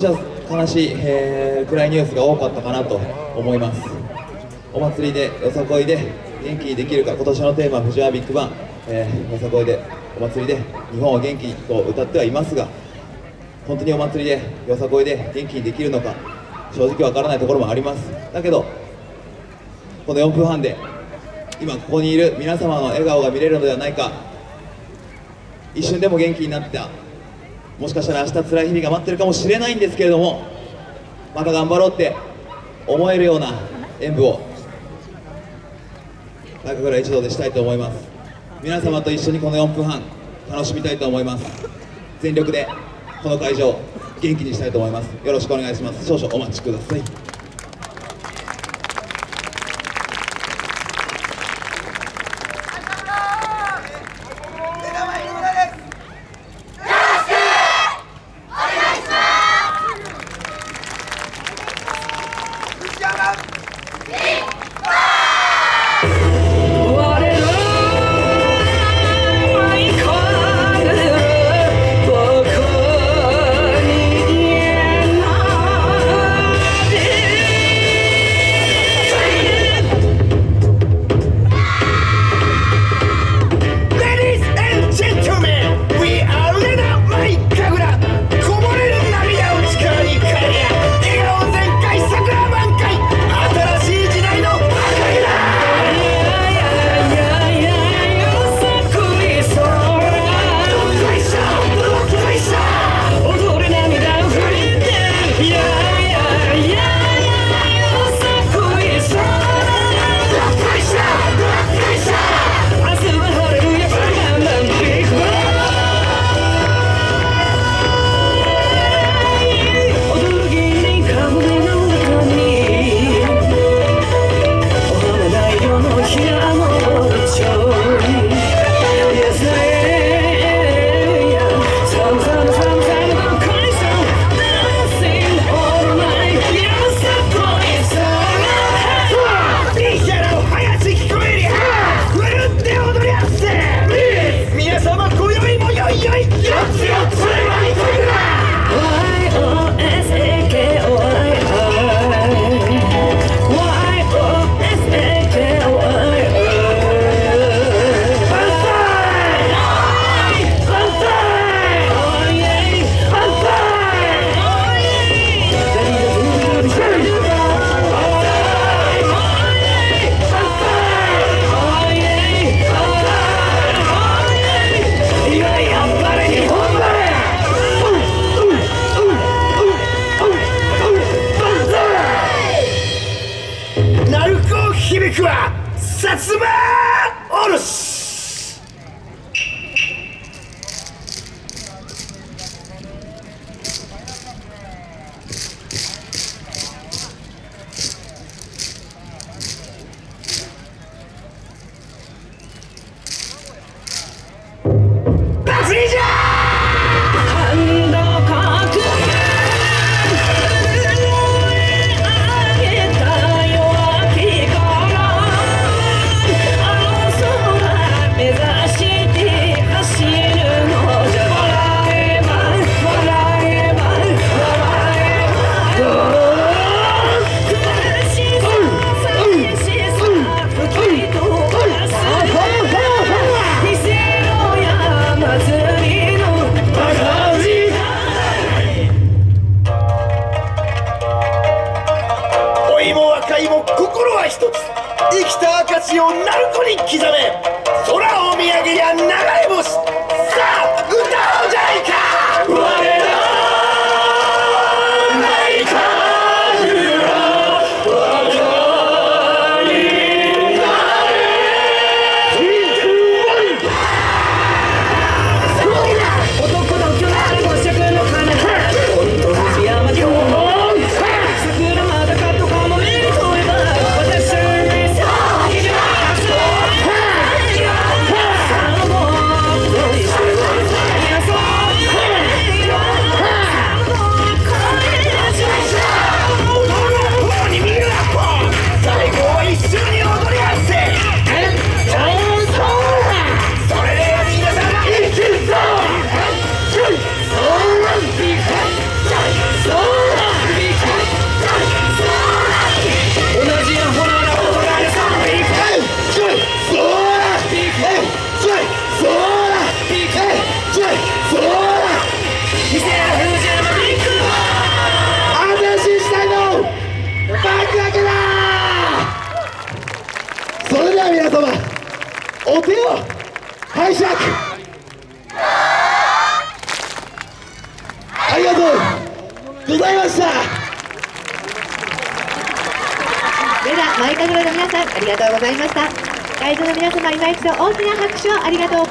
悲しい、えー、暗いニュースが多かったかなと思います。お祭りでよさこいで元気にできるか今年のテーマ藤原ビッグバン、えー、よさこいでお祭りで日本は元気にと歌ってはいますが本当にお祭りでよさこいで元気にできるのか正直わからないところもあります。だけどこの4分半で今ここにいる皆様の笑顔が見れるのではないか一瞬でも元気になったもしかしたら明日辛い日々が待ってるかもしれないんですけれどもまた頑張ろうって思えるような演舞を中倉一同でしたいと思います。皆様と一緒にこの4分半楽しみたいと思います。全力でこの会場元気にしたいと思います。よろしくお願いします。少々お待ちください。Big は薩摩おろし一つ生きた証を鳴子に刻め。空を見上げや流れお手を拝借。ありがとうございました。それでは舞神楽の皆さんありがとうございました。会場の皆様今一度大きな拍手をありがとう。